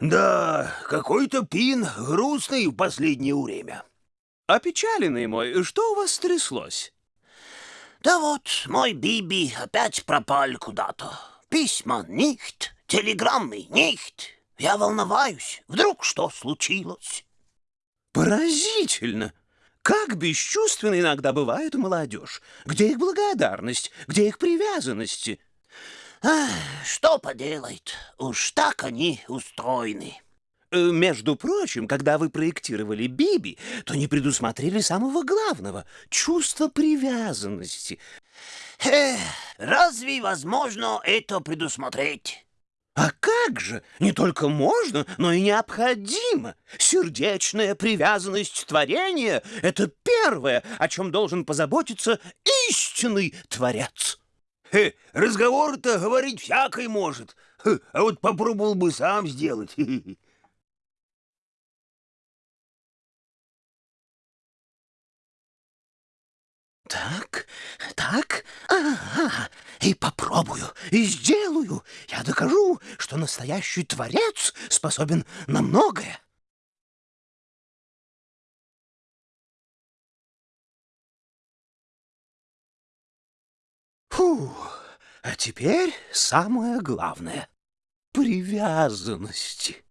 Да, какой-то пин грустный в последнее время. Опечаленный мой, что у вас стряслось? Да вот, мой Биби опять пропал куда-то. Письма нихт, телеграммы нихт. Я волноваюсь, вдруг что случилось? Поразительно! Как бесчувственно иногда бывает молодежь. Где их благодарность, где их привязанности? Что поделает, уж так они устроены. Э, между прочим, когда вы проектировали Биби, то не предусмотрели самого главного — чувства привязанности. Эх, разве возможно это предусмотреть? А как же? Не только можно, но и необходимо. Сердечная привязанность творения — это первое, о чем должен позаботиться истинный творец. Разговор-то говорить всякой может, а вот попробовал бы сам сделать. Так, так, ага, и попробую, и сделаю. Я докажу, что настоящий творец способен на многое. А теперь самое главное — привязанности.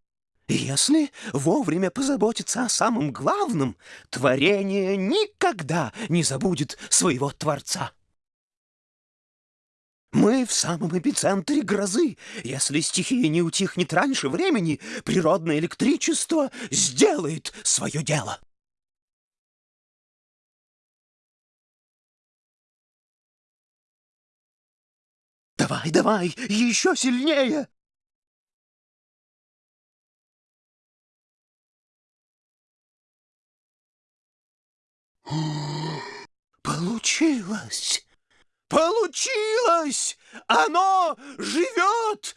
Если вовремя позаботиться о самом главном, творение никогда не забудет своего Творца. Мы в самом эпицентре грозы. Если стихия не утихнет раньше времени, природное электричество сделает свое дело. Давай, давай, еще сильнее! Получилось! Получилось! Оно живет!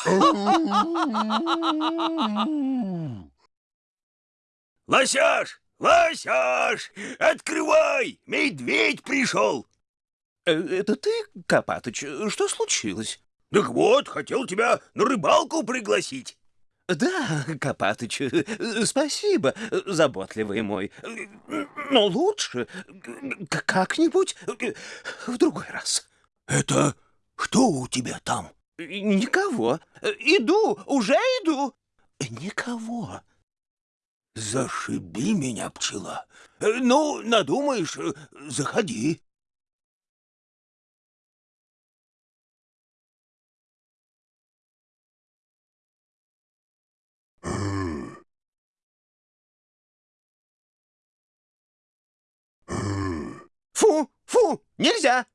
Лосяш! Лосяш! Открывай! Медведь пришел! Э, это ты, Копатыч? Что случилось? Так вот, хотел тебя на рыбалку пригласить. Да, Копатыч, спасибо, заботливый мой. Но лучше как-нибудь в другой раз. Это что у тебя там? Никого. Иду, уже иду. Никого. Зашиби меня, пчела. Ну, надумаешь, заходи. Фу, фу, нельзя.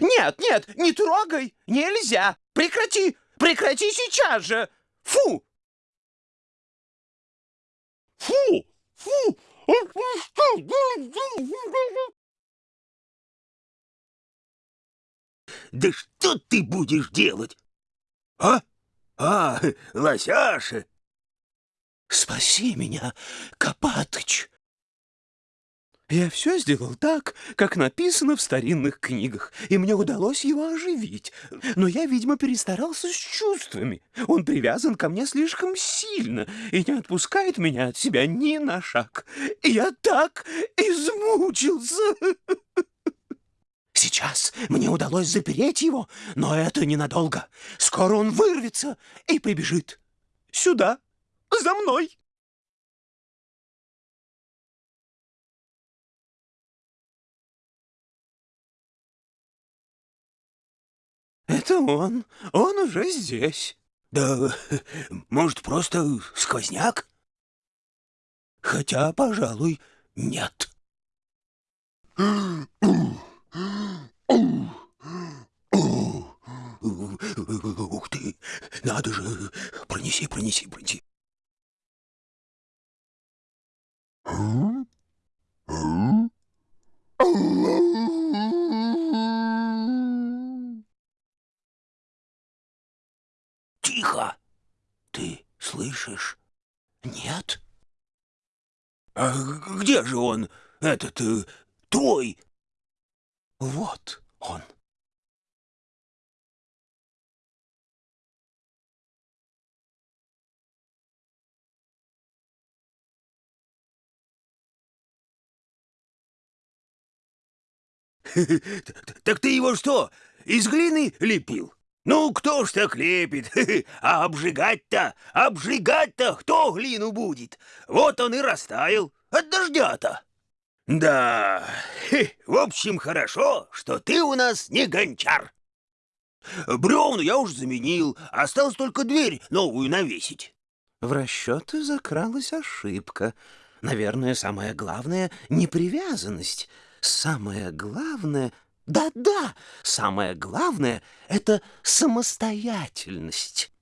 Нет, нет, не трогай, нельзя. Прекрати, прекрати сейчас же. Фу. Фу, фу. Да что ты будешь делать? А? А, лосяша! Спаси меня, Копатыч! Я все сделал так, как написано в старинных книгах, и мне удалось его оживить. Но я, видимо, перестарался с чувствами. Он привязан ко мне слишком сильно и не отпускает меня от себя ни на шаг. И я так измучился. Сейчас мне удалось запереть его, но это ненадолго. Скоро он вырвется и прибежит. Сюда, за мной. Это он. Он уже здесь. Да, может, просто сквозняк? Хотя, пожалуй, нет. Ух ты, надо же, пронеси, пронеси, пронеси. Тихо! Ты слышишь? Нет. А где же он, этот, э, твой? Вот он. Так ты его что, из глины лепил? Ну, кто ж так лепит? А обжигать-то, обжигать-то кто глину будет? Вот он и растаял от дождя-то. Да, в общем, хорошо, что ты у нас не гончар. Бревну я уж заменил, осталось только дверь новую навесить. В расчеты закралась ошибка. Наверное, самое главное — непривязанность. Самое главное... Да-да, самое главное — это самостоятельность.